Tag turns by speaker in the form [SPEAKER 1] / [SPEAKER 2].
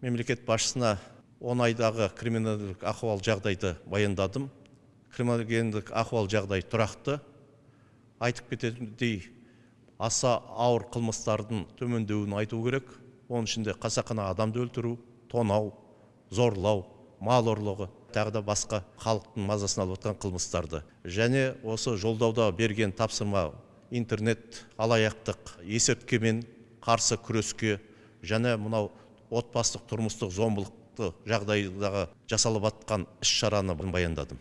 [SPEAKER 1] мемлекет басшысына он айдағы криминалдық ахуал жағдайды баяндадым. Криминогендік ахуал жағдай тұрақты. Айтып кететіндей аса ауыр қылмыстардың төмендеуін айту керек. Оның ішінде қасақана адамды өлтіру тонау зорлау мал ұрлығы тағы да басқа халықтың мазасын алып отқан қылмыстарды. Және осы жолдауда берген тапсырма интернет алаяқтық есірткімен қарсы күреске және мынау отбасылық тұрмыстық зомбылықты жағдайдағы жасалып жатқан іс шараны баяндадым.